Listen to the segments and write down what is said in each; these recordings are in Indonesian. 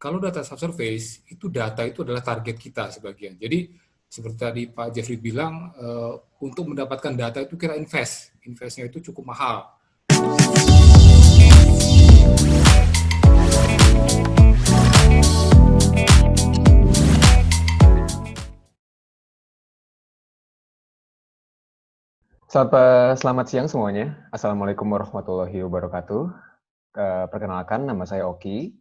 kalau data subsurface itu data itu adalah target kita sebagian. Jadi seperti tadi Pak Jeffrey bilang, uh, untuk mendapatkan data itu kita invest, investnya itu cukup mahal. Selamat, selamat siang semuanya. Assalamualaikum warahmatullahi wabarakatuh. Uh, perkenalkan, nama saya Oki.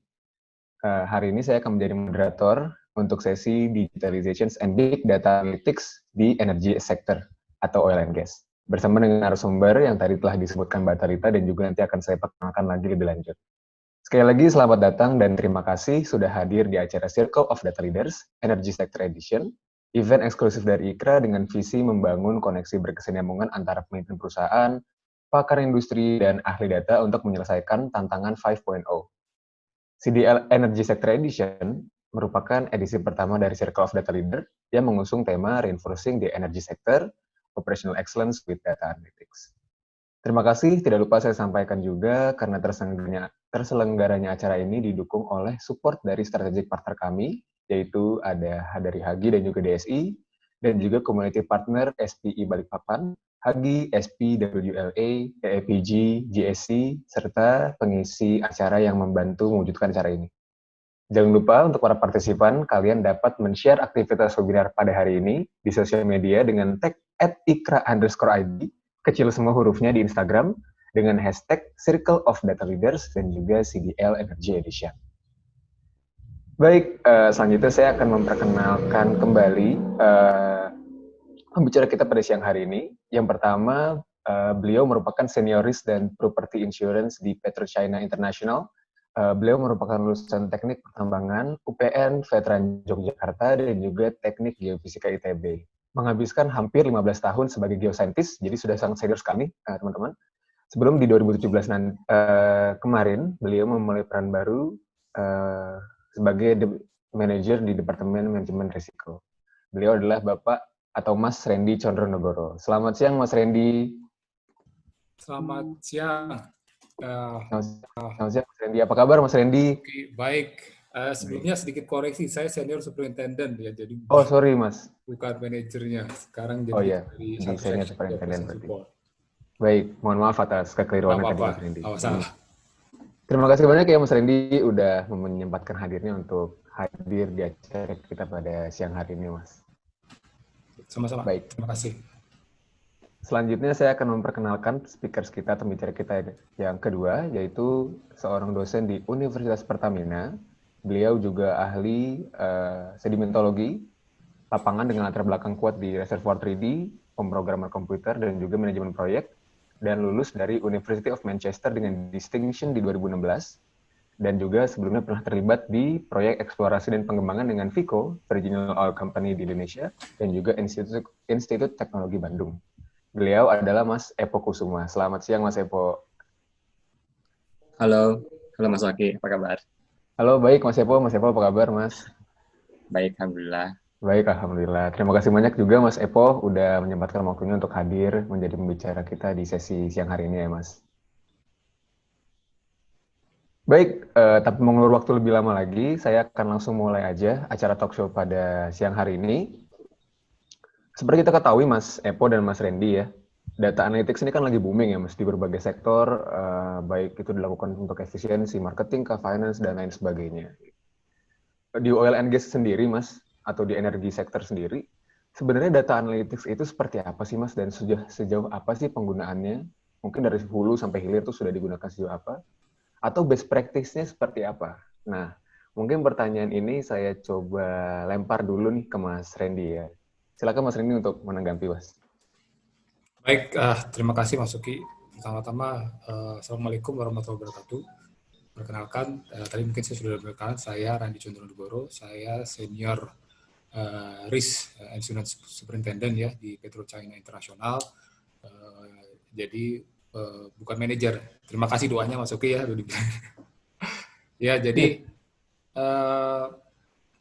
Uh, hari ini saya akan menjadi moderator untuk sesi Digitalization and Big Data Analytics di Energy Sector atau Oil and Gas. Bersama dengan narasumber yang tadi telah disebutkan Mbak Tarita dan juga nanti akan saya perkenalkan lagi lebih lanjut. Sekali lagi selamat datang dan terima kasih sudah hadir di acara Circle of Data Leaders Energy Sector Edition event eksklusif dari IKRA dengan visi membangun koneksi berkesinambungan antara pemimpin perusahaan, pakar industri, dan ahli data untuk menyelesaikan tantangan 5.0. CDL Energy Sector Edition merupakan edisi pertama dari Circle of Data Leader yang mengusung tema Reinforcing the Energy Sector, Operational Excellence with Data Analytics. Terima kasih, tidak lupa saya sampaikan juga karena terselenggaranya, terselenggaranya acara ini didukung oleh support dari strategic partner kami, yaitu ada dari Hagi dan juga DSI, dan juga community partner SPI Balikpapan, Hagi, SP, WLA, EEPG, GSC, serta pengisi acara yang membantu mewujudkan acara ini. Jangan lupa untuk para partisipan, kalian dapat men-share aktivitas webinar pada hari ini di sosial media dengan tag at ikra underscore ID, kecil semua hurufnya di Instagram, dengan hashtag Circle of Data Leaders dan juga CDL Energy Edition. Baik, uh, selanjutnya saya akan memperkenalkan kembali uh, pembicara kita pada siang hari ini. Yang pertama, uh, beliau merupakan senioris dan property insurance di PetroChina International. Uh, beliau merupakan lulusan teknik pertambangan UPN Veteran Yogyakarta dan juga teknik geofisika ITB. Menghabiskan hampir 15 tahun sebagai geosaintis, jadi sudah sangat senior sekali, teman-teman. Uh, Sebelum di 2017 nanti, uh, kemarin, beliau memulai peran baru uh, sebagai de manajer di Departemen Manajemen Risiko. Beliau adalah Bapak atau Mas Randy Condronegoro. Selamat siang Mas Randy. Selamat siang. Uh, selamat, siang Mas Randy. Apa kabar Mas Randy? Okay, baik. Uh, sebelumnya sedikit koreksi, saya senior superintendent ya, jadi oh sorry mas, bukan manajernya. Sekarang jadi oh, iya. dari senior superintendent berarti. Baik, mohon maaf atas kekeliruan tadi Mas Randy. Oh, salah. Terima kasih banyak ya Mas Randy udah menyempatkan hadirnya untuk hadir di acara kita pada siang hari ini Mas. Sama-sama. Baik. Terima kasih. Selanjutnya saya akan memperkenalkan speaker kita, pembicara kita yang kedua, yaitu seorang dosen di Universitas Pertamina. Beliau juga ahli uh, sedimentologi, lapangan dengan latar belakang kuat di reservoir 3D, pemrograman komputer, dan juga manajemen proyek dan lulus dari University of Manchester dengan distinction di 2016 dan juga sebelumnya pernah terlibat di proyek eksplorasi dan pengembangan dengan Vico, Virginal Oil Company di Indonesia, dan juga Institut, Institut Teknologi Bandung. Beliau adalah Mas Epo Kusuma. Selamat siang Mas Epo. Halo, halo Mas Waki, apa kabar? Halo, baik Mas Epo. Mas Epo apa kabar Mas? Baik, Alhamdulillah. Baik, Alhamdulillah. Terima kasih banyak juga Mas Epo udah menyempatkan waktunya untuk hadir menjadi pembicara kita di sesi siang hari ini ya Mas. Baik, uh, tapi mengulur waktu lebih lama lagi, saya akan langsung mulai aja acara talk show pada siang hari ini. Seperti kita ketahui Mas Epo dan Mas Randy ya, data analytics ini kan lagi booming ya Mas di berbagai sektor, uh, baik itu dilakukan untuk efisiensi, marketing, ke finance, dan lain sebagainya. Di oil and gas sendiri Mas, atau di energi sektor sendiri, sebenarnya data analytics itu seperti apa sih Mas dan sejauh, sejauh apa sih penggunaannya? Mungkin dari hulu sampai hilir itu sudah digunakan sejauh apa? Atau best practice-nya seperti apa? Nah, mungkin pertanyaan ini saya coba lempar dulu nih ke Mas Randy ya. Silakan Mas Randy untuk menanggapi Mas. Baik, uh, terima kasih Mas Suki. Pertama-tama, uh, Assalamualaikum warahmatullahi wabarakatuh. Perkenalkan, uh, tadi mungkin saya sudah berkenalan, saya Randy Condronegoro, saya senior uh, risk uh, superintendent ya di Petro China International. Uh, jadi uh, bukan manajer. Terima kasih doanya Mas Oki ya ya jadi uh,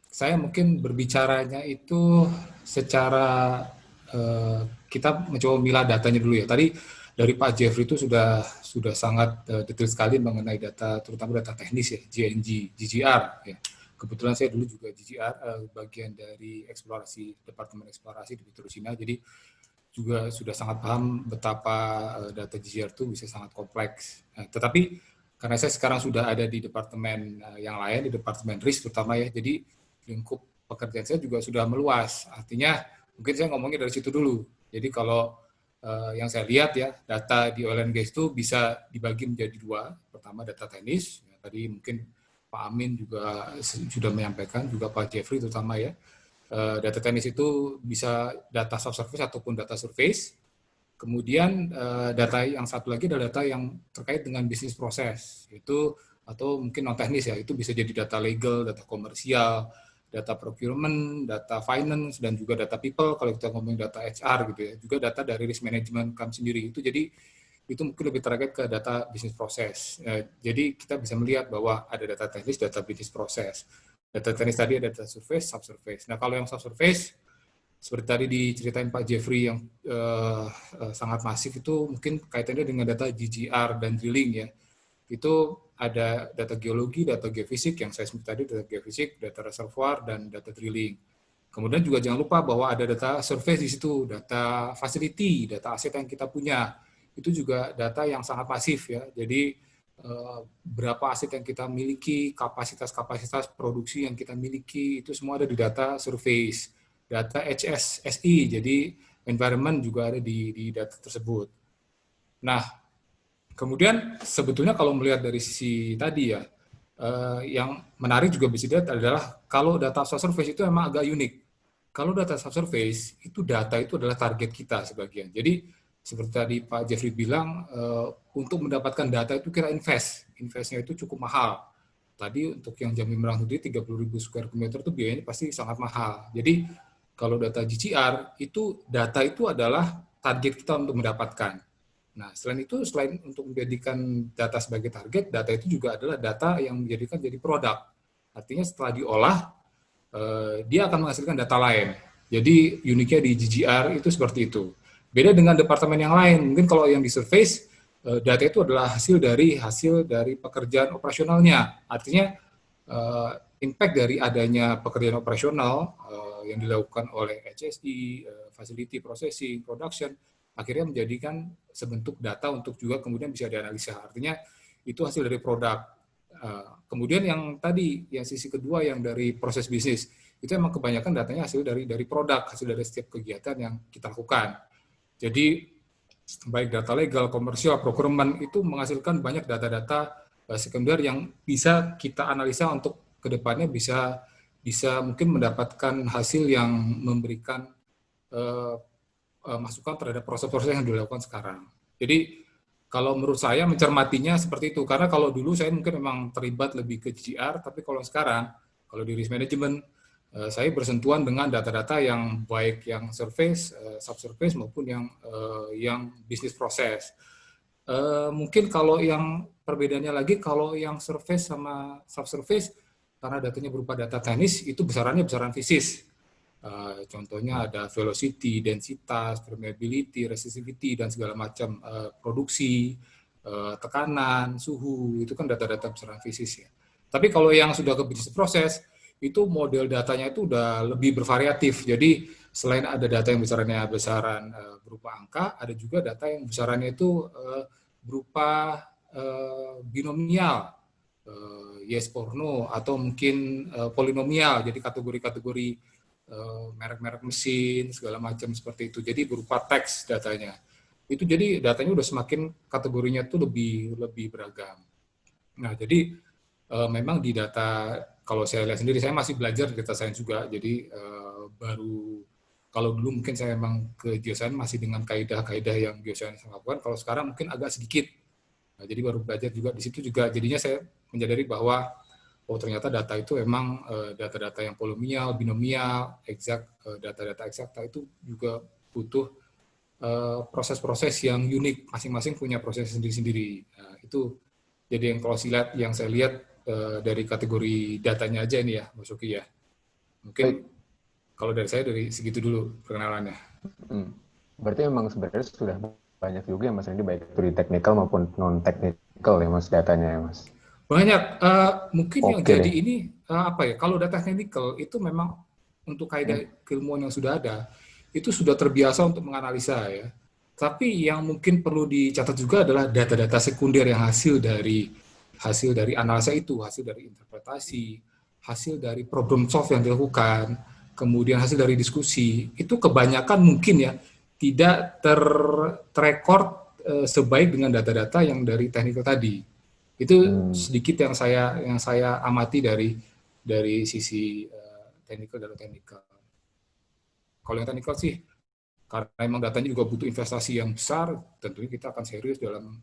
saya mungkin berbicaranya itu secara uh, kita mencoba milah datanya dulu ya. Tadi dari Pak Jeffrey itu sudah sudah sangat uh, detail sekali mengenai data terutama data teknis ya GNG, GGR ya kebetulan saya dulu juga GGR uh, bagian dari eksplorasi departemen eksplorasi di Cina jadi juga sudah sangat paham betapa uh, data GGR itu bisa sangat kompleks. Nah, tetapi karena saya sekarang sudah ada di departemen uh, yang lain di departemen risk terutama ya, jadi lingkup pekerjaan saya juga sudah meluas. Artinya mungkin saya ngomongnya dari situ dulu. Jadi kalau uh, yang saya lihat ya data di oil and gas itu bisa dibagi menjadi dua. Pertama data teknis, ya, tadi mungkin Pak Amin juga sudah menyampaikan, juga Pak Jeffrey terutama ya. Uh, data teknis itu bisa data subsurface ataupun data surface. Kemudian uh, data yang satu lagi adalah data yang terkait dengan bisnis proses. Itu atau mungkin non teknis ya, itu bisa jadi data legal, data komersial, data procurement, data finance, dan juga data people, kalau kita ngomong data HR gitu ya, juga data dari risk management kami sendiri. Itu jadi itu mungkin lebih terkait ke data bisnis proses. Ya, jadi kita bisa melihat bahwa ada data teknis, data bisnis proses. Data teknis tadi ada data surface, subsurface. Nah kalau yang subsurface, seperti tadi diceritain Pak Jeffrey yang uh, uh, sangat masif itu mungkin kaitannya dengan data GGR dan drilling ya. Itu ada data geologi, data geofisik yang saya sebut tadi, data geofisik, data reservoir, dan data drilling. Kemudian juga jangan lupa bahwa ada data surface di situ, data facility, data aset yang kita punya. Itu juga data yang sangat masif ya. Jadi berapa aset yang kita miliki, kapasitas-kapasitas produksi yang kita miliki, itu semua ada di data surface. Data HSSI, jadi environment juga ada di, di data tersebut. Nah, Kemudian sebetulnya kalau melihat dari sisi tadi ya, eh, yang menarik juga bisa dilihat adalah kalau data subsurface itu emang agak unik. Kalau data subsurface itu data itu adalah target kita sebagian. Jadi seperti tadi Pak Jeffrey bilang, eh, untuk mendapatkan data itu kita invest. Investnya itu cukup mahal. Tadi untuk yang Merah Putih 30 ribu square kilometer itu biayanya pasti sangat mahal. Jadi kalau data GCR itu data itu adalah target kita untuk mendapatkan. Nah, selain itu, selain untuk menjadikan data sebagai target, data itu juga adalah data yang menjadikan jadi produk. Artinya setelah diolah, eh, dia akan menghasilkan data lain. Jadi uniknya di GGR itu seperti itu. Beda dengan departemen yang lain, mungkin kalau yang di surface, eh, data itu adalah hasil dari hasil dari pekerjaan operasionalnya. Artinya eh, impact dari adanya pekerjaan operasional yang dilakukan oleh HSI, facility processing, production, akhirnya menjadikan sebentuk data untuk juga kemudian bisa dianalisa. Artinya itu hasil dari produk. Eh, kemudian yang tadi, yang sisi kedua yang dari proses bisnis, itu memang kebanyakan datanya hasil dari dari produk, hasil dari setiap kegiatan yang kita lakukan. Jadi baik data legal, komersial, procurement itu menghasilkan banyak data-data eh, sekunder yang bisa kita analisa untuk ke depannya bisa bisa mungkin mendapatkan hasil yang memberikan uh, uh, masukan terhadap proses-proses yang dilakukan sekarang. Jadi kalau menurut saya mencermatinya seperti itu, karena kalau dulu saya mungkin memang terlibat lebih ke GR, tapi kalau sekarang, kalau di risk management, saya bersentuhan dengan data-data yang baik yang surface, uh, subsurface maupun yang uh, yang bisnis proses. Mungkin kalau yang perbedaannya lagi, kalau yang surface sama subsurface, karena datanya berupa data teknis, itu besarannya besaran fisis. Uh, contohnya ada velocity, densitas, permeability, resistivity, dan segala macam uh, produksi, uh, tekanan, suhu, itu kan data-data besaran fisis ya. Tapi kalau yang sudah ke bisnis proses, itu model datanya itu udah lebih bervariatif. Jadi selain ada data yang besarannya besaran uh, berupa angka, ada juga data yang besarannya itu uh, berupa uh, binomial, yes or no, atau mungkin polinomial, jadi kategori-kategori Eh, merek-merek mesin segala macam seperti itu. Jadi berupa teks datanya. Itu jadi datanya udah semakin kategorinya tuh lebih lebih beragam. Nah, jadi memang di data kalau saya lihat sendiri saya masih belajar data science juga. Jadi uh, baru kalau dulu mungkin saya memang ke geoscience masih dengan kaidah-kaidah yang geoscience lakukan. Kalau sekarang mungkin agak sedikit. Nah, jadi baru belajar juga di situ juga. Jadinya saya menyadari bahwa oh ternyata data itu memang eh, data-data yang polinomial, binomial, exact, eh, data-data eksakta itu juga butuh proses-proses yang unik, masing-masing punya proses sendiri-sendiri. Nah, itu jadi yang kalau silat yang saya lihat dari kategori datanya aja nih ya, Mas Oki ya. Mungkin Baik. kalau dari saya dari segitu dulu perkenalannya. Hmm. Berarti memang sebenarnya sudah banyak juga ya Mas Randy, baik itu di technical maupun non-technical ya Mas datanya ya Mas? Banyak. Uh, mungkin Oke yang jadi ini uh, apa ya? Kalau data technical itu memang untuk kaidah hmm. keilmuan yang sudah ada itu sudah terbiasa untuk menganalisa ya. Tapi yang mungkin perlu dicatat juga adalah data-data sekunder yang hasil dari hasil dari analisa itu, hasil dari interpretasi, hasil dari problem solve yang dilakukan, kemudian hasil dari diskusi. Itu kebanyakan mungkin ya tidak ter terrekord eh, sebaik dengan data-data yang dari teknikal tadi. Itu hmm. sedikit yang saya yang saya amati dari dari sisi uh, teknikal dan teknikal. Kalau yang teknikal sih karena memang datanya juga butuh investasi yang besar, tentunya kita akan serius dalam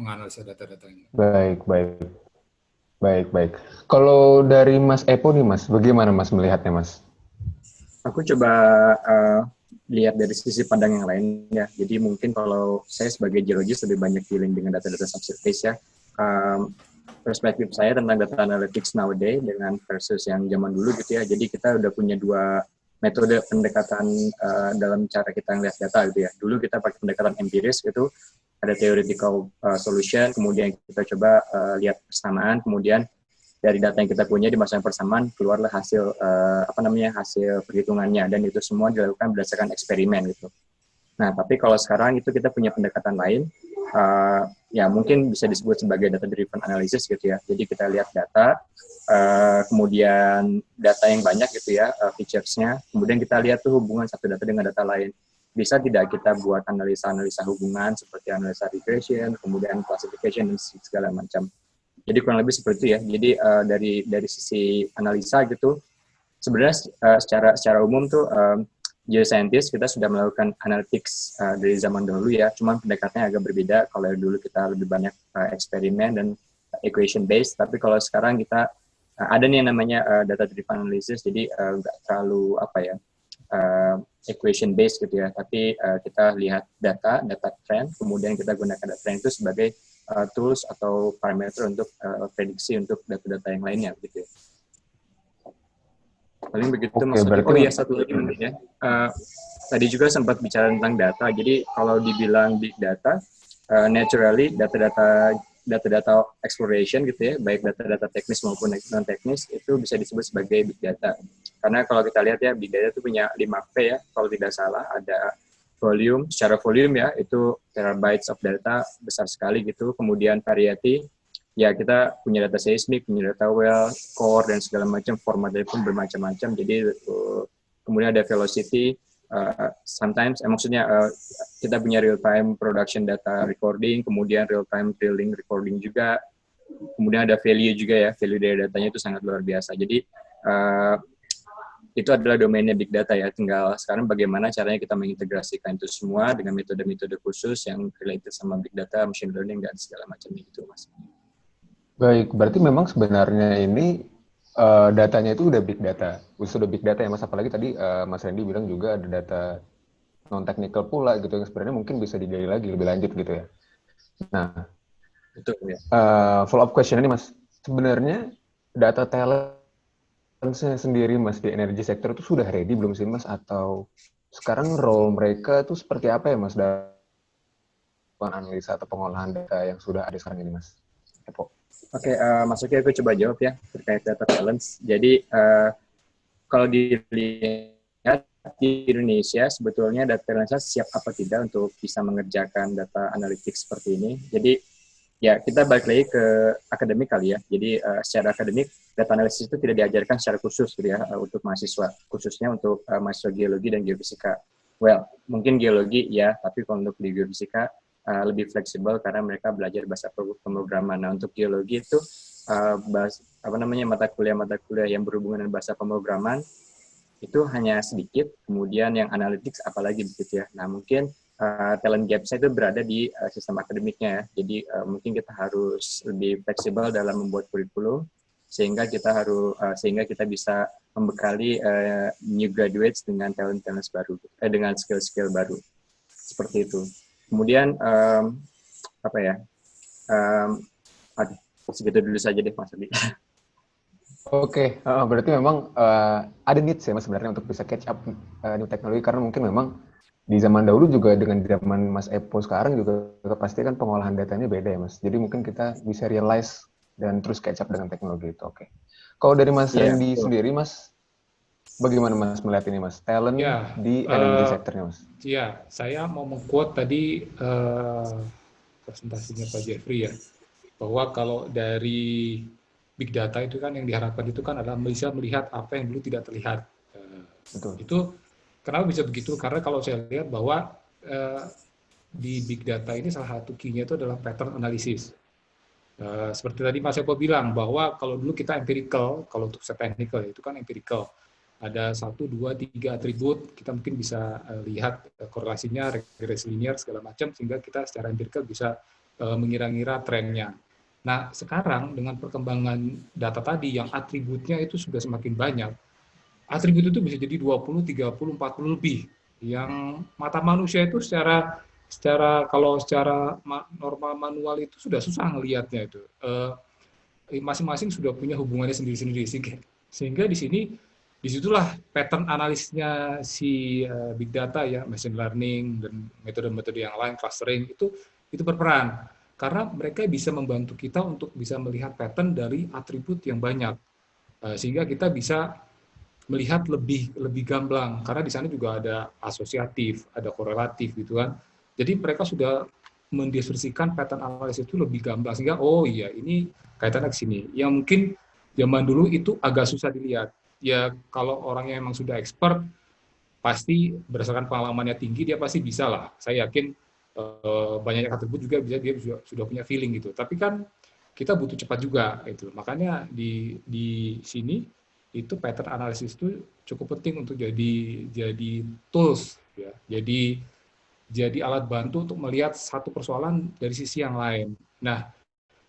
menganalisa data-datanya. Baik, baik. Baik, baik. Kalau dari Mas Epo nih Mas, bagaimana Mas melihatnya Mas? Aku coba uh, lihat dari sisi pandang yang lain ya. Jadi mungkin kalau saya sebagai geologis lebih banyak dealing dengan data-data subsurface ya. Um, perspektif saya tentang data analytics nowadays dengan versus yang zaman dulu gitu ya. Jadi kita udah punya dua metode pendekatan uh, dalam cara kita melihat data gitu ya. Dulu kita pakai pendekatan empiris gitu, ada theoretical uh, solution, kemudian kita coba uh, lihat persamaan, kemudian dari data yang kita punya di masa yang persamaan keluarlah hasil uh, apa namanya hasil perhitungannya dan itu semua dilakukan berdasarkan eksperimen gitu. Nah tapi kalau sekarang itu kita punya pendekatan lain, uh, ya mungkin bisa disebut sebagai data driven analysis gitu ya. Jadi kita lihat data, uh, kemudian data yang banyak gitu ya uh, featuresnya kemudian kita lihat tuh hubungan satu data dengan data lain bisa tidak kita buat analisa-analisa hubungan seperti analisa regression kemudian classification dan segala macam. Jadi kurang lebih seperti itu ya. Jadi uh, dari dari sisi analisa gitu sebenarnya uh, secara secara umum tuh um, geoscientist kita sudah melakukan analytics uh, dari zaman dahulu ya. Cuman pendekatannya agak berbeda kalau dulu kita lebih banyak uh, eksperimen dan equation based. Tapi kalau sekarang kita uh, ada nih yang namanya uh, data driven analysis. Jadi nggak uh, terlalu apa ya uh, equation based gitu ya. Tapi uh, kita lihat data data trend kemudian kita gunakan data trend itu sebagai uh, tools atau parameter untuk uh, prediksi untuk data-data yang lainnya gitu ya. paling begitu okay, maksudnya. oh iya satu lagi mungkin ya. Uh, tadi juga sempat bicara tentang data. Jadi kalau dibilang big data uh, naturally data-data data-data exploration gitu ya, baik data-data teknis maupun non teknis itu bisa disebut sebagai big data. Karena kalau kita lihat ya big data itu punya 5 P ya, kalau tidak salah ada volume, secara volume ya itu terabytes of data besar sekali gitu. Kemudian variety, ya kita punya data seismik, punya data well, core dan segala macam formatnya pun bermacam-macam. Jadi uh, kemudian ada velocity, uh, sometimes, eh, maksudnya uh, kita punya real time production data recording, kemudian real time drilling recording juga, kemudian ada value juga ya, value dari datanya itu sangat luar biasa. Jadi uh, itu adalah domainnya big data ya. Tinggal sekarang bagaimana caranya kita mengintegrasikan itu semua dengan metode-metode khusus yang related sama big data, machine learning dan segala macam itu, mas. Baik, berarti memang sebenarnya ini uh, datanya itu udah big data, sudah big data ya mas. Apalagi tadi uh, Mas Randy bilang juga ada data non technical pula gitu yang sebenarnya mungkin bisa digali lagi lebih lanjut gitu ya. Nah, betul ya. Uh, eh, follow up question ini mas, sebenarnya data talent sendiri mas di energi sektor itu sudah ready belum sih mas atau sekarang role mereka itu seperti apa ya mas dalam analisa atau pengolahan data yang sudah ada sekarang ini mas? Epo. Oke, okay, uh, masuknya aku coba jawab ya terkait data balance. Jadi uh, kalau dilihat di Indonesia sebetulnya data balance siap apa tidak untuk bisa mengerjakan data analitik seperti ini. Jadi ya kita balik lagi ke akademik kali ya. Jadi uh, secara akademik data analisis itu tidak diajarkan secara khusus gitu ya uh, untuk mahasiswa, khususnya untuk uh, mahasiswa geologi dan geofisika. Well, mungkin geologi ya, tapi kalau untuk di geofisika uh, lebih fleksibel karena mereka belajar bahasa pemrograman. Nah, untuk geologi itu uh, bahas, apa namanya mata kuliah-mata kuliah yang berhubungan dengan bahasa pemrograman itu hanya sedikit, kemudian yang analytics apalagi begitu ya. Nah, mungkin uh, talent gap saya itu berada di uh, sistem akademiknya ya. Jadi uh, mungkin kita harus lebih fleksibel dalam membuat kurikulum sehingga kita harus uh, sehingga kita bisa membekali uh, new graduates dengan talent talent baru eh, dengan skill skill baru seperti itu kemudian um, apa ya um, aduh segitu dulu saja deh Mas Adi. Oke, okay. uh, berarti memang uh, ada needs ya Mas sebenarnya untuk bisa catch up uh, new teknologi karena mungkin memang di zaman dahulu juga dengan zaman Mas Epo sekarang juga pasti kan pengolahan datanya beda ya Mas. Jadi mungkin kita bisa realize dan terus catch up dengan teknologi itu. Oke. Okay. Kalau dari Mas yeah, Randy sendiri, Mas, bagaimana Mas melihat ini, Mas? Talent yeah, di energy uh, sectornya, Mas? Iya, saya mau mengquote tadi uh, presentasinya Pak Jeffrey ya, bahwa kalau dari big data itu kan yang diharapkan itu kan adalah bisa melihat apa yang dulu tidak terlihat. Uh, Betul. Itu kenapa bisa begitu? Karena kalau saya lihat bahwa uh, di big data ini salah satu key-nya itu adalah pattern analysis. Uh, seperti tadi Mas Eko bilang bahwa kalau dulu kita empirical, kalau untuk set technical itu kan empirical. Ada satu, dua, tiga atribut, kita mungkin bisa uh, lihat uh, korelasinya, regresi linear, segala macam, sehingga kita secara empirical bisa uh, mengira-ngira trennya. Nah, sekarang dengan perkembangan data tadi yang atributnya itu sudah semakin banyak, atribut itu bisa jadi 20, 30, 40 lebih. Yang mata manusia itu secara secara kalau secara normal manual itu sudah susah ngelihatnya itu. Eh, masing-masing uh, sudah punya hubungannya sendiri-sendiri sehingga di sini di situlah pattern analisisnya si uh, big data ya machine learning dan metode-metode yang lain clustering itu itu berperan. Karena mereka bisa membantu kita untuk bisa melihat pattern dari atribut yang banyak. Uh, sehingga kita bisa melihat lebih lebih gamblang. Karena di sana juga ada asosiatif ada korelatif gitu kan. Jadi mereka sudah mendiskusikan pattern analisis itu lebih gamblang. Sehingga oh iya ini kaitannya ke sini. Yang mungkin zaman dulu itu agak susah dilihat. Ya kalau orangnya memang sudah expert pasti berdasarkan pengalamannya tinggi dia pasti bisa lah. Saya yakin eh, banyak atribut juga bisa dia sudah, sudah punya feeling gitu. Tapi kan kita butuh cepat juga itu. Makanya di di sini itu pattern analisis itu cukup penting untuk jadi jadi tools ya. Jadi jadi alat bantu untuk melihat satu persoalan dari sisi yang lain. Nah,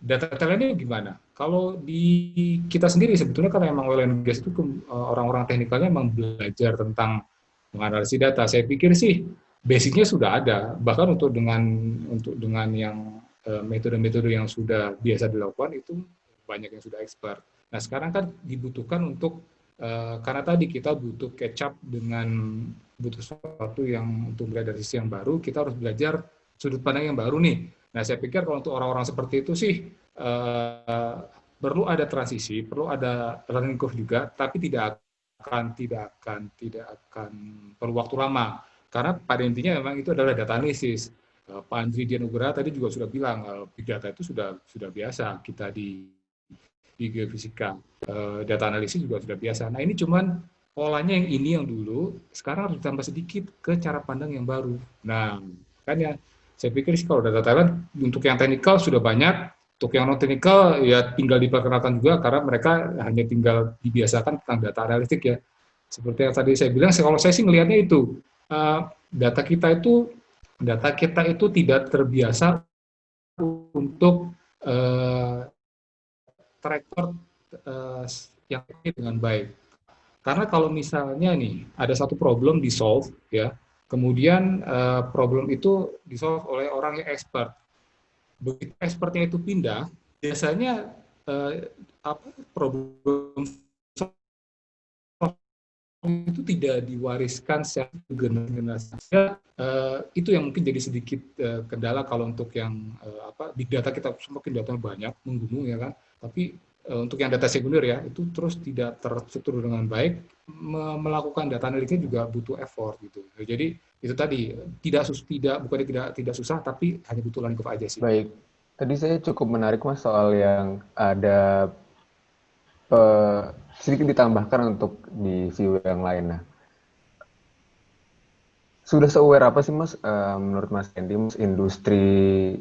data talentnya gimana? Kalau di kita sendiri sebetulnya kan emang oil and gas itu eh, orang-orang teknikalnya memang belajar tentang menganalisis data. Saya pikir sih basicnya sudah ada. Bahkan untuk dengan untuk dengan yang eh, metode-metode yang sudah biasa dilakukan itu banyak yang sudah expert. Nah sekarang kan dibutuhkan untuk uh, karena tadi kita butuh catch up dengan butuh sesuatu yang untuk melihat dari sisi yang baru, kita harus belajar sudut pandang yang baru nih. Nah, saya pikir kalau untuk orang-orang seperti itu sih uh, perlu ada transisi, perlu ada learning curve juga, tapi tidak akan tidak akan tidak akan perlu waktu lama. Karena pada intinya memang itu adalah data analisis. Uh, Pak Andri Dianugra tadi juga sudah bilang uh, big data itu sudah sudah biasa kita di di geofisika. Uh, data analisis juga sudah biasa. Nah, ini cuman polanya yang ini yang dulu, sekarang harus ditambah sedikit ke cara pandang yang baru. Nah, kan ya, saya pikir sih kalau data talent untuk yang teknikal sudah banyak, untuk yang non teknikal ya tinggal diperkenalkan juga karena mereka hanya tinggal dibiasakan tentang data analitik ya. Seperti yang tadi saya bilang, kalau saya sih melihatnya itu uh, data kita itu data kita itu tidak terbiasa untuk uh, track uh, yang dengan baik karena kalau misalnya nih ada satu problem di solve ya, kemudian uh, problem itu di solve oleh orang yang expert. Begitu expertnya itu pindah, biasanya uh, apa problem itu tidak diwariskan secara generasi. Uh, itu yang mungkin jadi sedikit uh, kendala kalau untuk yang uh, apa big data kita semakin data banyak menggunung ya kan, tapi Eh, untuk yang data sekunder ya itu terus tidak terstruktur dengan baik. Melakukan data analitiknya juga butuh effort gitu. Jadi itu tadi tidak sus tidak bukan tidak tidak susah tapi hanya butuh langkah aja sih. Baik. Tadi saya cukup menarik mas soal yang ada uh, sedikit ditambahkan untuk di view yang lain nah sudah se-aware apa sih Mas? Uh, menurut Mas Andy Mas industri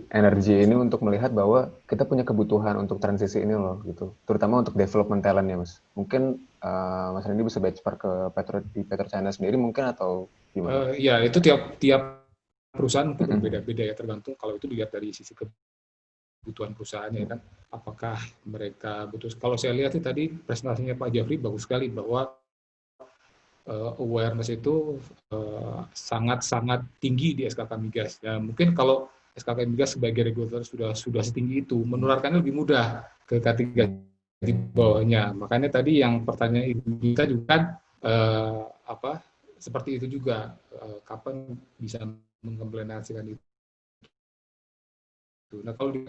energi ini untuk melihat bahwa kita punya kebutuhan untuk transisi ini loh gitu. Terutama untuk development talent ya Mas. Mungkin uh, Mas Andy bisa benchmark ke Petro di China sendiri mungkin atau gimana? Uh, ya itu tiap tiap perusahaan mungkin berbeda-beda ya tergantung kalau itu dilihat dari sisi kebutuhan perusahaannya kan? Apakah mereka butuh kalau saya lihat tadi presentasinya Pak Jafri bagus sekali bahwa uh, awareness itu sangat-sangat uh, tinggi di SKK Migas. Ya, mungkin kalau SKK Migas sebagai regulator sudah sudah setinggi itu, menularkannya lebih mudah ke K3 di bawahnya. Makanya tadi yang pertanyaan ibu kita juga uh, apa seperti itu juga uh, kapan bisa mengimplementasikan itu. Nah kalau di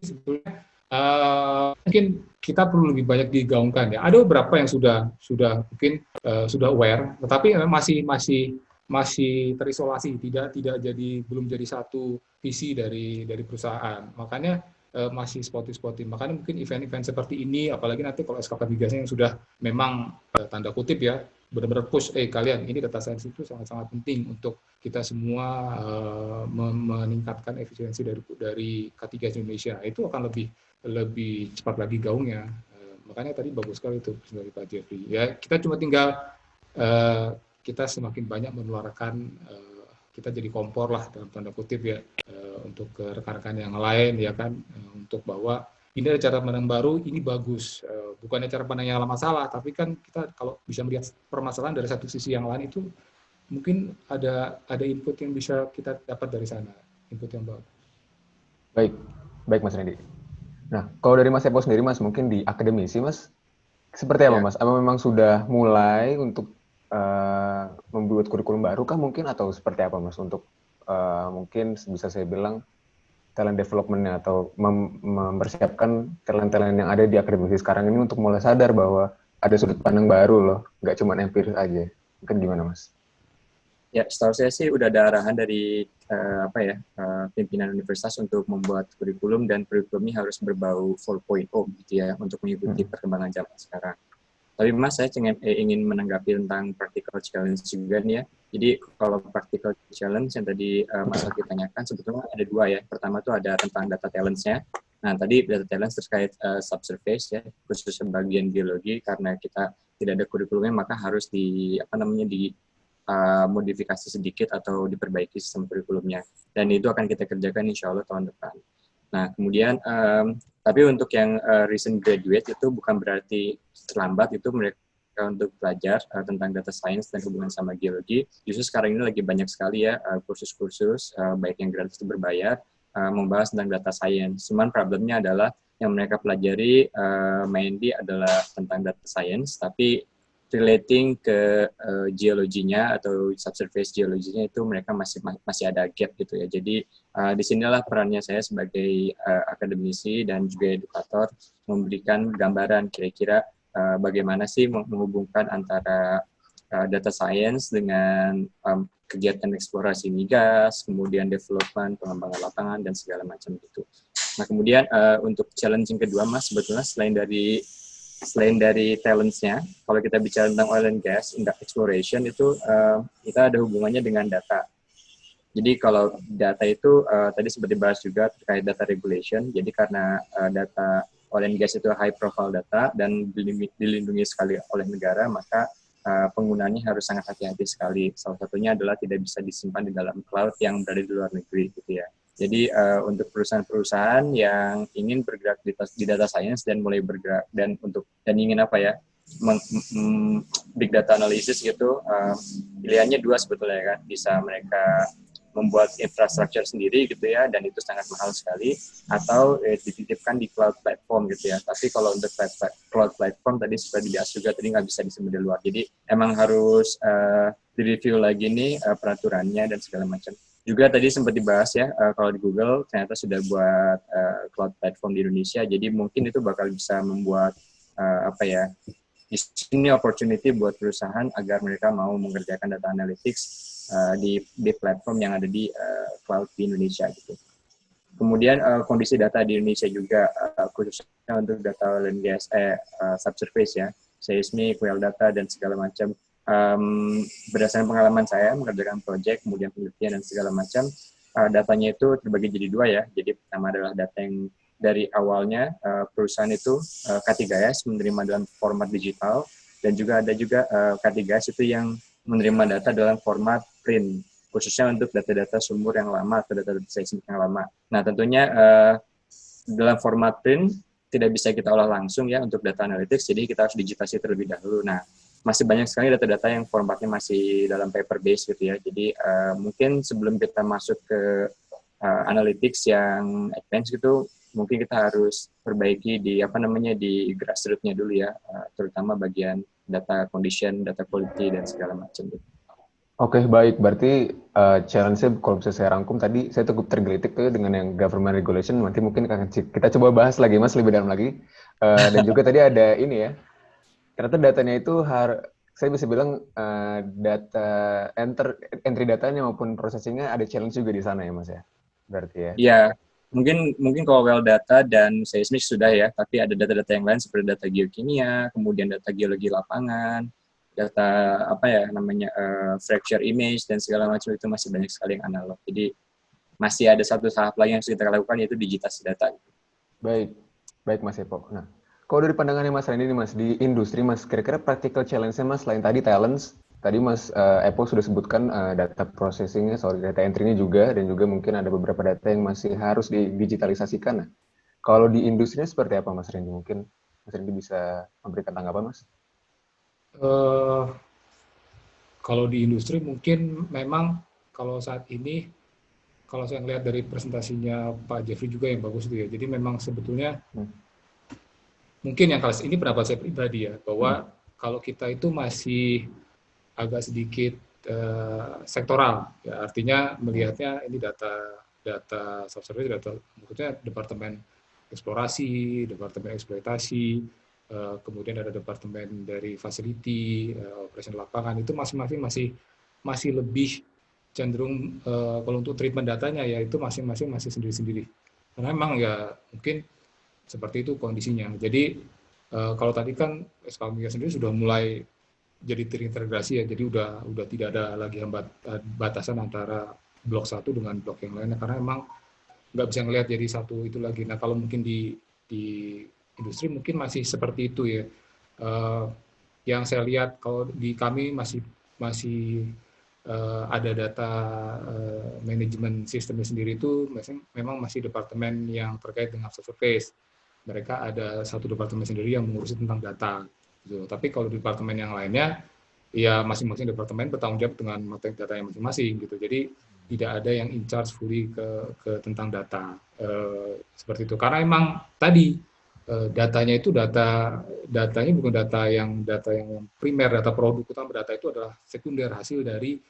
sebetulnya Uh, mungkin kita perlu lebih banyak digaungkan ya. Ada beberapa yang sudah sudah mungkin uh, sudah aware, tetapi masih masih masih terisolasi, tidak tidak jadi belum jadi satu visi dari dari perusahaan. Makanya uh, masih spotty-spotty. Makanya mungkin event-event seperti ini, apalagi nanti kalau SKK migasnya yang sudah memang tanda kutip ya, benar-benar push, eh kalian ini data science itu sangat-sangat penting untuk kita semua uh, meningkatkan efisiensi dari dari K3 Indonesia. Itu akan lebih lebih cepat lagi gaungnya. Uh, makanya tadi bagus sekali itu dari Pak Jeffrey. Ya kita cuma tinggal uh, kita semakin banyak menularkan uh, kita jadi kompor lah dalam tanda kutip ya uh, untuk rekan-rekan yang lain ya kan uh, untuk bahwa ini ada cara pandang baru, ini bagus. Uh, bukannya cara pandang yang lama salah, tapi kan kita kalau bisa melihat permasalahan dari satu sisi yang lain itu mungkin ada ada input yang bisa kita dapat dari sana, input yang bagus. Baik, baik Mas Randy. Nah, kalau dari Mas Epo sendiri, Mas, mungkin di akademisi, Mas, seperti apa, ya. Mas? Apa memang sudah mulai untuk uh, membuat kurikulum baru kah mungkin, atau seperti apa, Mas, untuk uh, mungkin bisa saya bilang talent development atau mem mempersiapkan talent-talent yang ada di akademisi sekarang ini untuk mulai sadar bahwa ada sudut pandang baru loh, nggak cuma empiris aja. Mungkin gimana, Mas? Ya, setahu saya sih udah ada arahan dari uh, apa ya uh, pimpinan universitas untuk membuat kurikulum dan kurikulumnya harus berbau 4.0 gitu ya untuk mengikuti hmm. perkembangan zaman sekarang. Tapi Mas saya ingin, eh, ingin menanggapi tentang practical challenge juga nih ya. Jadi kalau practical challenge yang tadi uh, Mas Alki tanyakan sebetulnya ada dua ya. Pertama itu ada tentang data talents-nya. Nah tadi data talents terkait uh, subsurface ya, khususnya bagian geologi karena kita tidak ada kurikulumnya maka harus di apa namanya di uh, modifikasi sedikit atau diperbaiki sistem kurikulumnya. Dan itu akan kita kerjakan insya Allah tahun depan. Nah, kemudian, um, tapi untuk yang uh, recent graduate itu bukan berarti terlambat, itu mereka untuk belajar uh, tentang data science dan hubungan sama geologi. Justru sekarang ini lagi banyak sekali ya kursus-kursus, uh, uh, baik yang gratis atau berbayar, uh, membahas tentang data science. Cuman problemnya adalah yang mereka pelajari uh, mainly adalah tentang data science, tapi relating ke uh, geologinya atau subsurface geologinya itu mereka masih masih ada gap gitu ya. Jadi uh, di sinilah perannya saya sebagai uh, akademisi dan juga edukator memberikan gambaran kira-kira uh, bagaimana sih menghubungkan antara uh, data science dengan um, kegiatan eksplorasi migas, kemudian development, pengembangan lapangan dan segala macam gitu. Nah kemudian uh, untuk challenge yang kedua mas sebetulnya selain dari selain dari talentsnya, kalau kita bicara tentang oil and gas, exploration itu uh, kita ada hubungannya dengan data. Jadi kalau data itu uh, tadi seperti bahas juga terkait data regulation. Jadi karena uh, data oil and gas itu high profile data dan dilindungi sekali oleh negara, maka uh, penggunaannya harus sangat hati-hati sekali. Salah satunya adalah tidak bisa disimpan di dalam cloud yang berada di luar negeri, gitu ya. Jadi uh, untuk perusahaan-perusahaan yang ingin bergerak di, di data science dan mulai bergerak dan untuk dan ingin apa ya meng, mm, big data analysis gitu uh, pilihannya dua sebetulnya kan. Bisa mereka membuat infrastruktur sendiri gitu ya dan itu sangat mahal sekali atau eh, dititipkan di cloud platform gitu ya. Tapi kalau untuk cloud platform tadi sudah dibahas juga tadi nggak bisa disimpan di luar. Jadi emang harus uh, direview lagi nih uh, peraturannya dan segala macam juga tadi sempat dibahas ya uh, kalau di Google ternyata sudah buat uh, cloud platform di Indonesia jadi mungkin itu bakal bisa membuat uh, apa ya di opportunity buat perusahaan agar mereka mau mengerjakan data analytics uh, di di platform yang ada di uh, cloud di Indonesia gitu. Kemudian uh, kondisi data di Indonesia juga uh, khususnya untuk data gas eh uh, subsurface ya, seismic, well data dan segala macam um, berdasarkan pengalaman saya mengerjakan proyek, kemudian penelitian dan segala macam, uh, datanya itu terbagi jadi dua ya. Jadi pertama adalah data yang dari awalnya uh, perusahaan itu uh, K3S menerima dalam format digital dan juga ada juga uh, K3S itu yang menerima data dalam format print khususnya untuk data-data sumur yang lama atau data-data seismik yang lama. Nah tentunya uh, dalam format print tidak bisa kita olah langsung ya untuk data analytics, jadi kita harus digitasi terlebih dahulu. Nah masih banyak sekali data-data yang formatnya masih dalam paper base gitu ya. Jadi uh, mungkin sebelum kita masuk ke uh, analytics yang advance gitu, mungkin kita harus perbaiki di apa namanya di grassrootsnya dulu ya, uh, terutama bagian data condition, data quality dan segala macam gitu. Oke, baik. Berarti uh, challenge-nya kalau bisa saya rangkum tadi, saya cukup tergelitik tuh dengan yang government regulation. Nanti mungkin akan kita coba bahas lagi, Mas, lebih dalam lagi. Uh, dan juga tadi ada ini ya, ternyata datanya itu har saya bisa bilang uh, data enter entry datanya maupun processingnya ada challenge juga di sana ya mas ya? Berarti ya? Iya. Mungkin mungkin kalau well data dan seismik sudah ya tapi ada data-data yang lain seperti data geokimia kemudian data geologi lapangan data apa ya namanya uh, fracture image dan segala macam itu masih banyak sekali yang analog. Jadi masih ada satu tahap lagi yang harus kita lakukan yaitu digitasi data. Baik. Baik mas Epo. Nah kalau dari pandangannya Mas Randy nih Mas, di industri Mas, kira-kira practical challenge-nya Mas, selain tadi talents, tadi Mas uh, Apple sudah sebutkan uh, data processing-nya, sorry, data entry-nya juga, dan juga mungkin ada beberapa data yang masih harus didigitalisasikan. Nah, kalau di industri seperti apa Mas Randy? Mungkin Mas Randy bisa memberikan tanggapan Mas? Uh, kalau di industri mungkin memang kalau saat ini kalau saya lihat dari presentasinya Pak Jeffrey juga yang bagus itu ya. Jadi memang sebetulnya hmm mungkin yang kalau ini pendapat saya pribadi ya bahwa hmm. kalau kita itu masih agak sedikit uh, sektoral ya artinya melihatnya ini data data subservice data maksudnya departemen eksplorasi departemen eksploitasi uh, kemudian ada departemen dari facility uh, operation lapangan itu masing-masing masih masih lebih cenderung uh, kalau untuk treatment datanya ya itu masing-masing masih sendiri-sendiri karena memang ya mungkin seperti itu kondisinya. Jadi uh, kalau tadi kan SK sendiri sudah mulai jadi terintegrasi ya, jadi udah udah tidak ada lagi hambat eh, batasan antara blok satu dengan blok yang lainnya karena memang nggak bisa ngelihat jadi satu itu lagi. Nah kalau mungkin di di industri mungkin masih seperti itu ya. Uh, yang saya lihat kalau di kami masih masih uh, ada data uh, manajemen sistemnya sendiri itu memang masih departemen yang terkait dengan surface mereka ada satu departemen sendiri yang mengurusi tentang data. Gitu. Tapi kalau di departemen yang lainnya, ya masing-masing departemen bertanggung jawab dengan data yang masing-masing gitu. Jadi tidak ada yang in charge fully ke, ke tentang data e, seperti itu. Karena emang tadi e, datanya itu data datanya bukan data yang data yang primer, data produk utama data itu adalah sekunder hasil dari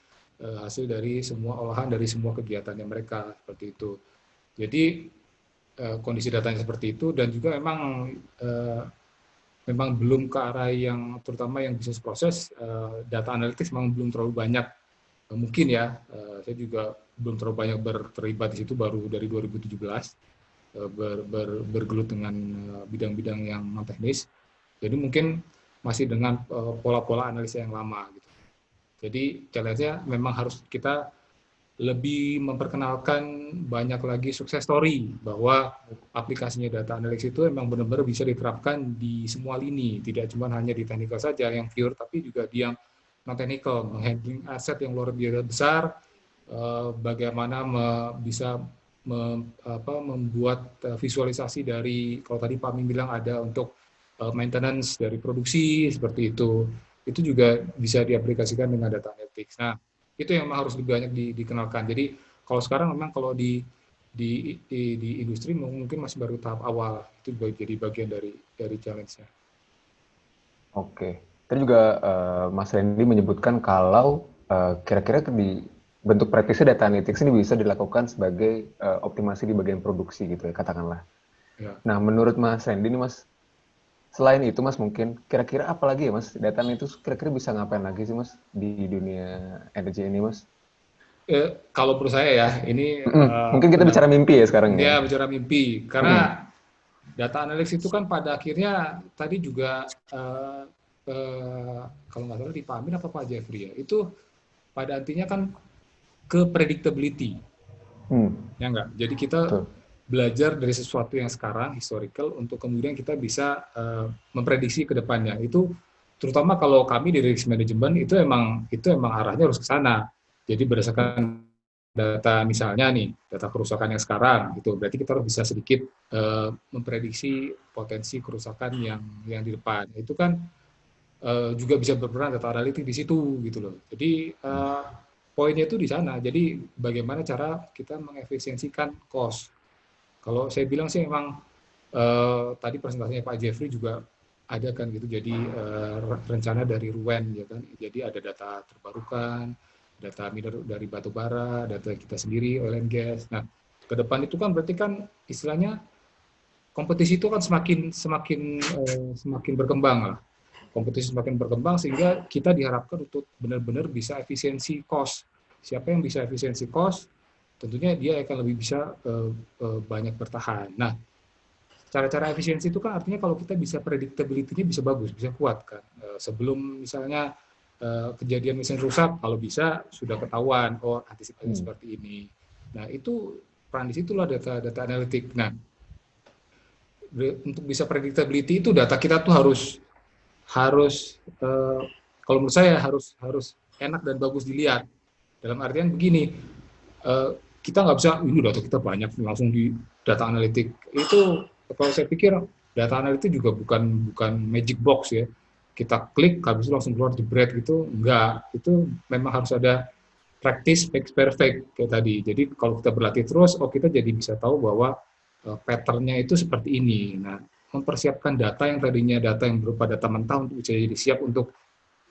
e, hasil dari semua olahan dari semua kegiatannya mereka seperti itu. Jadi Eh, kondisi datanya seperti itu dan juga memang uh, memang belum ke arah yang terutama yang bisnis proses uh, data analitik memang belum terlalu banyak. Mungkin ya saya juga belum terlalu banyak berterlibat di situ baru dari 2017 uh, ber, ber, bergelut dengan bidang-bidang yang non teknis. Jadi mungkin masih dengan pola-pola analisa yang lama gitu. Jadi challenge-nya memang harus kita lebih memperkenalkan banyak lagi sukses story bahwa aplikasinya data analytics itu memang benar-benar bisa diterapkan di semua lini, tidak cuma hanya di technical saja yang pure, tapi juga di yang non technical, menghandling aset yang luar biasa besar, eh, bagaimana bisa membuat eh, visualisasi dari kalau tadi Pak Ming bilang ada untuk eh, maintenance dari produksi seperti itu, itu juga bisa diaplikasikan dengan data analytics. Nah, itu yang harus lebih banyak di, dikenalkan. Jadi kalau sekarang memang kalau di di, di, di industri mungkin masih baru tahap awal itu jadi bagian dari dari challenge-nya. Oke, tadi juga uh, Mas Randy menyebutkan kalau uh, kira-kira di bentuk praktisnya data analytics ini bisa dilakukan sebagai uh, optimasi di bagian produksi gitu ya katakanlah. Ya. Nah menurut Mas Randy ini Mas selain itu mas mungkin kira-kira apa lagi ya mas? Data itu kira-kira bisa ngapain lagi sih mas di dunia energi ini mas? Eh, kalau menurut saya ya ini mm, uh, mungkin kita bicara mimpi ya sekarang ya, ya bicara mimpi. Karena mm. data analis itu kan pada akhirnya tadi juga uh, uh, kalau nggak salah dipahamin apa Pak Jeffrey ya? Itu pada artinya kan ke predictability. Hmm. ya enggak jadi kita Betul belajar dari sesuatu yang sekarang historical untuk kemudian kita bisa uh, memprediksi ke depannya. Itu terutama kalau kami di risk management itu emang itu emang arahnya harus ke sana. Jadi berdasarkan data misalnya nih data kerusakan yang sekarang itu berarti kita harus bisa sedikit uh, memprediksi potensi kerusakan yang yang di depan. Itu kan uh, juga bisa berperan data analitik di situ gitu loh. Jadi uh, poinnya itu di sana. Jadi bagaimana cara kita mengefisiensikan cost kalau saya bilang sih memang uh, tadi presentasinya Pak Jeffrey juga ada kan gitu. Jadi uh, rencana dari Ruen ya kan. Jadi ada data terbarukan, data mineral dari batu bara, data kita sendiri oil and gas. Nah, ke depan itu kan berarti kan istilahnya kompetisi itu kan semakin semakin eh, semakin berkembang lah. Kompetisi semakin berkembang sehingga kita diharapkan untuk benar-benar bisa efisiensi cost. Siapa yang bisa efisiensi cost, tentunya dia akan lebih bisa eh, eh, banyak bertahan. Nah, cara-cara efisiensi itu kan artinya kalau kita bisa predictability-nya bisa bagus, bisa kuat kan. Eh, sebelum misalnya eh, kejadian mesin rusak, kalau bisa sudah ketahuan, oh antisipasi hmm. seperti ini. Nah, itu peran di situlah data-data analitik. Nah, untuk bisa predictability itu data kita tuh harus harus uh, kalau menurut saya harus harus enak dan bagus dilihat. Dalam artian begini, uh, kita nggak bisa ini data kita banyak langsung di data analitik itu kalau saya pikir data analitik juga bukan bukan magic box ya. Kita klik habis itu langsung keluar jebret gitu, enggak. Itu memang harus ada practice makes perfect kayak tadi. Jadi kalau kita berlatih terus, oh kita jadi bisa tahu bahwa uh, patternnya itu seperti ini. Nah, mempersiapkan data yang tadinya data yang berupa data mentah untuk bisa jadi siap untuk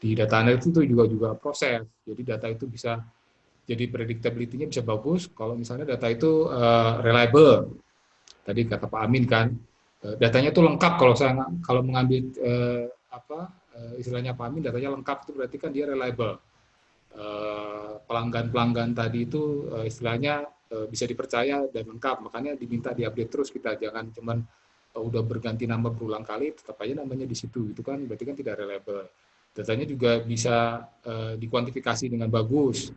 di data analytics itu juga juga proses. Jadi data itu bisa jadi predictability-nya bisa bagus kalau misalnya data itu uh, reliable. Tadi kata Pak Amin kan, uh, datanya itu lengkap kalau saya kalau mengambil uh, apa uh, istilahnya Pak Amin datanya lengkap itu berarti kan dia reliable. Pelanggan-pelanggan uh, tadi itu uh, istilahnya uh, bisa dipercaya dan lengkap, makanya diminta diupdate terus kita jangan cuman uh, udah berganti nama berulang kali tetap aja namanya di situ itu kan berarti kan tidak reliable datanya juga bisa uh, dikuantifikasi dengan bagus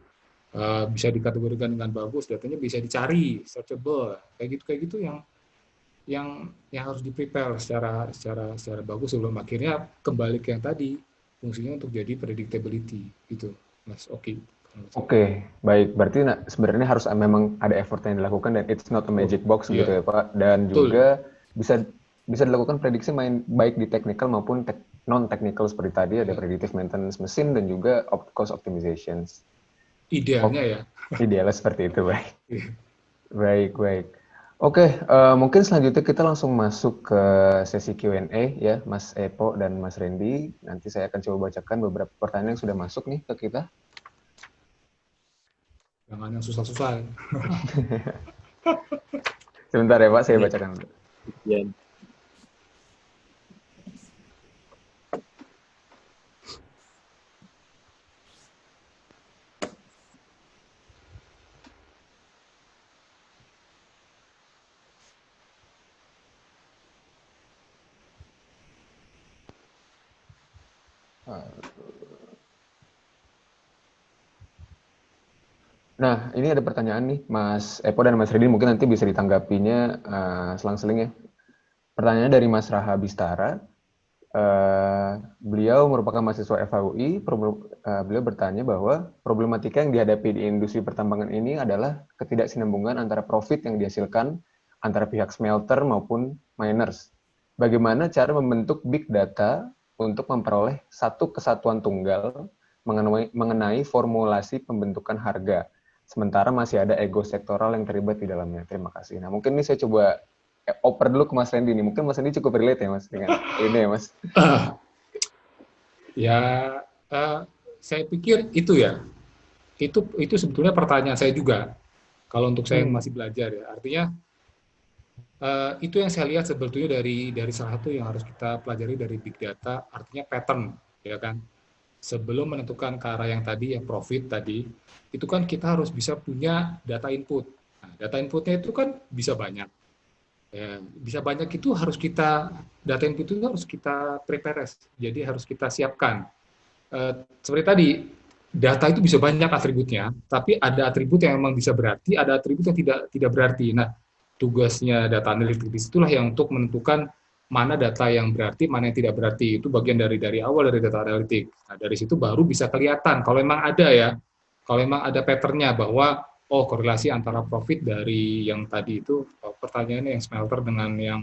uh, bisa dikategorikan dengan bagus datanya bisa dicari searchable kayak gitu kayak gitu yang yang yang harus di prepare secara secara secara bagus sebelum akhirnya kembali ke yang tadi fungsinya untuk jadi predictability gitu mas oke okay. Oke, okay, baik. Berarti nah, sebenarnya harus memang ada effort yang dilakukan dan it's not a magic box yeah. gitu ya Pak. Dan Betul. juga bisa bisa dilakukan prediksi main baik di technical maupun te non technical seperti tadi ada iya. predictive maintenance mesin dan juga op cost optimizations. Idealnya oh, ya. Idealnya seperti itu baik. Iya. baik baik. Oke, okay, uh, eh, mungkin selanjutnya kita langsung masuk ke sesi Q&A ya, Mas Epo dan Mas Randy. Nanti saya akan coba bacakan beberapa pertanyaan yang sudah masuk nih ke kita. Jangan yang susah-susah. Sebentar ya Pak, saya bacakan dulu. Nah, ini ada pertanyaan nih, Mas Epo dan Mas Redi, mungkin nanti bisa ditanggapinya uh, selang-seling ya. Pertanyaannya dari Mas Raha Bistara. Uh, beliau merupakan mahasiswa FHUI. Uh, beliau bertanya bahwa problematika yang dihadapi di industri pertambangan ini adalah ketidaksinambungan antara profit yang dihasilkan antara pihak smelter maupun miners. Bagaimana cara membentuk big data untuk memperoleh satu kesatuan tunggal mengenai, mengenai formulasi pembentukan harga sementara masih ada ego sektoral yang terlibat di dalamnya. Terima kasih. Nah, mungkin ini saya coba eh, oper dulu ke Mas Randy nih. Mungkin Mas Randy cukup relate ya, Mas, dengan ini ya, Mas. ya, uh, saya pikir itu ya. Itu itu sebetulnya pertanyaan saya juga. Kalau untuk saya yang hmm. masih belajar ya, artinya uh, itu yang saya lihat sebetulnya dari dari salah satu yang harus kita pelajari dari big data, artinya pattern, ya kan sebelum menentukan ke arah yang tadi, yang profit tadi, itu kan kita harus bisa punya data input. Nah, data inputnya itu kan bisa banyak. Ya, bisa banyak itu harus kita, data input itu harus kita prepare, jadi harus kita siapkan. E, seperti tadi, data itu bisa banyak atributnya, tapi ada atribut yang memang bisa berarti, ada atribut yang tidak tidak berarti. Nah, tugasnya data analitik itulah yang untuk menentukan mana data yang berarti, mana yang tidak berarti. Itu bagian dari dari awal dari data analitik. Nah, dari situ baru bisa kelihatan kalau memang ada ya, kalau memang ada patternnya bahwa oh korelasi antara profit dari yang tadi itu oh, pertanyaannya yang smelter dengan yang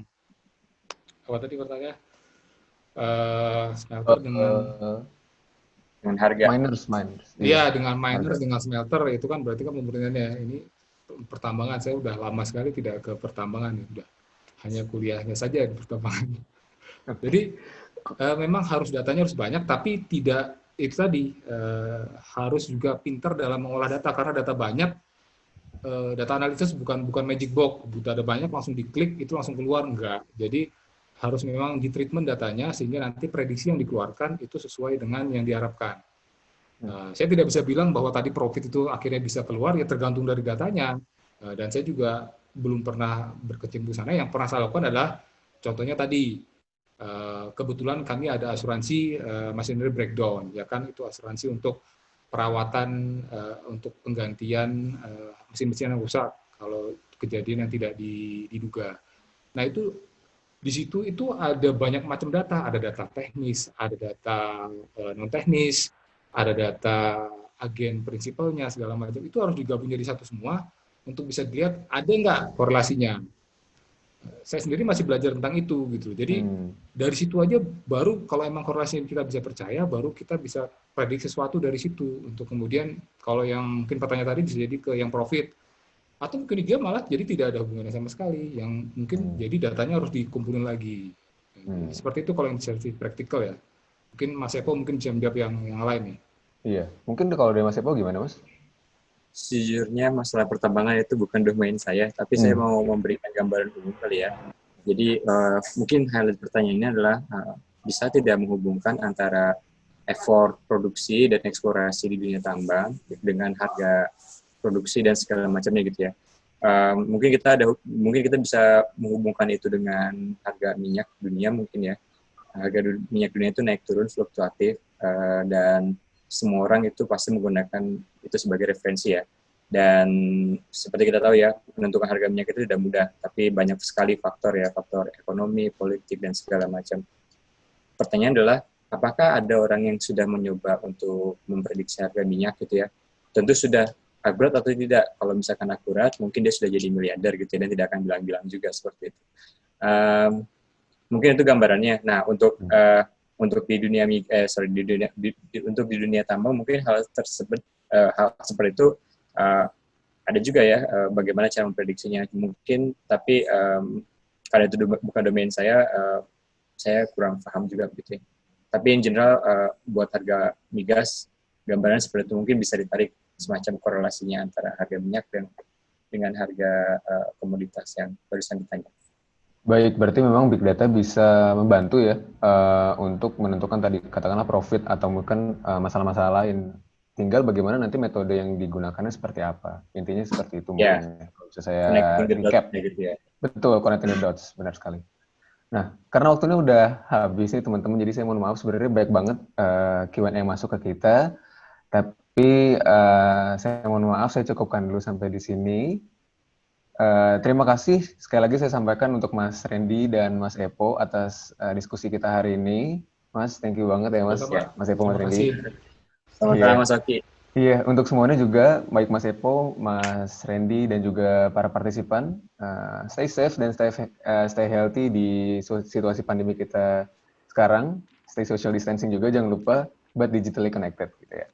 apa tadi pertanyaan? Uh, smelter uh, dengan dengan harga miners miners. Iya, yeah. dengan miners dengan smelter itu kan berarti kan pemberitaannya ini pertambangan saya udah lama sekali tidak ke pertambangan ya udah hanya kuliahnya saja di pertambangan. Jadi uh, memang harus datanya harus banyak, tapi tidak itu tadi uh, harus juga pintar dalam mengolah data karena data banyak uh, data analisis bukan bukan magic box. Butuh ada banyak langsung diklik itu langsung keluar enggak. Jadi harus memang di treatment datanya sehingga nanti prediksi yang dikeluarkan itu sesuai dengan yang diharapkan. Uh, saya tidak bisa bilang bahwa tadi profit itu akhirnya bisa keluar ya tergantung dari datanya. Uh, dan saya juga belum pernah berkecimpung sana. Yang pernah saya lakukan adalah contohnya tadi Eh, kebetulan kami ada asuransi uh, machinery breakdown, ya kan? Itu asuransi untuk perawatan uh, untuk penggantian mesin-mesin yang rusak kalau kejadian yang tidak diduga. Nah itu di situ itu ada banyak macam data, ada data teknis, ada data non teknis, ada data agen prinsipalnya segala macam. Itu harus digabung jadi satu semua untuk bisa dilihat ada nggak korelasinya saya sendiri masih belajar tentang itu gitu. Jadi hmm. dari situ aja baru kalau emang korelasi kita bisa percaya, baru kita bisa prediksi sesuatu dari situ untuk kemudian kalau yang mungkin pertanyaan tadi bisa jadi ke yang profit atau mungkin dia malah jadi tidak ada hubungannya sama sekali yang mungkin hmm. jadi datanya harus dikumpulin lagi. Hmm. Seperti itu kalau yang secara praktikal ya. Mungkin Mas Epo mungkin bisa menjawab yang yang lain nih. Iya, mungkin kalau dari Mas Epo gimana Mas? Sejujurnya masalah pertambangan itu bukan domain saya, tapi hmm. saya mau memberikan gambaran umum kali ya. Jadi uh, mungkin highlight pertanyaannya adalah uh, bisa tidak menghubungkan antara effort produksi dan eksplorasi di dunia tambang dengan harga produksi dan segala macamnya gitu ya. Uh, mungkin kita ada mungkin kita bisa menghubungkan itu dengan harga minyak dunia mungkin ya. Harga minyak dunia itu naik turun fluktuatif uh, dan semua orang itu pasti menggunakan itu sebagai referensi ya. Dan seperti kita tahu ya, menentukan harga minyak itu tidak mudah, tapi banyak sekali faktor ya, faktor ekonomi, politik, dan segala macam. Pertanyaan adalah, apakah ada orang yang sudah mencoba untuk memprediksi harga minyak gitu ya? Tentu sudah akurat atau tidak. Kalau misalkan akurat, mungkin dia sudah jadi miliarder gitu ya, dan tidak akan bilang-bilang juga seperti itu. Um, mungkin itu gambarannya. Nah, untuk uh, untuk di dunia eh, sorry di dunia di, di, untuk di dunia tambang mungkin hal tersebut uh, hal seperti itu uh, ada juga ya uh, bagaimana cara memprediksinya mungkin tapi um, karena itu bukan domain saya uh, saya kurang paham juga begitu ya. tapi in general uh, buat harga migas gambaran seperti itu mungkin bisa ditarik semacam korelasinya antara harga minyak dan dengan harga uh, komoditas yang barusan ditanya. Baik, berarti memang big data bisa membantu ya uh, untuk menentukan tadi katakanlah profit atau mungkin uh, masalah-masalah lain. Tinggal bagaimana nanti metode yang digunakannya seperti apa. Intinya seperti itu yeah. mungkin. Ya. Kalau bisa saya recap. Gitu ya. Betul, connecting the dots, benar sekali. Nah, karena waktunya udah habis nih teman-teman, jadi saya mohon maaf sebenarnya baik banget uh, Q&A yang masuk ke kita. Tapi uh, saya mohon maaf, saya cukupkan dulu sampai di sini. Uh, terima kasih sekali lagi saya sampaikan untuk Mas Randy dan Mas Epo atas uh, diskusi kita hari ini. Mas, thank you banget ya Mas, ya, Mas Epo, Mas Randy. Selamat yeah. Mas Oki. Iya, untuk semuanya juga, baik Mas Epo, Mas Randy, dan juga para partisipan, uh, stay safe dan stay, uh, stay healthy di situasi pandemi kita sekarang. Stay social distancing juga, jangan lupa, but digitally connected. Gitu ya.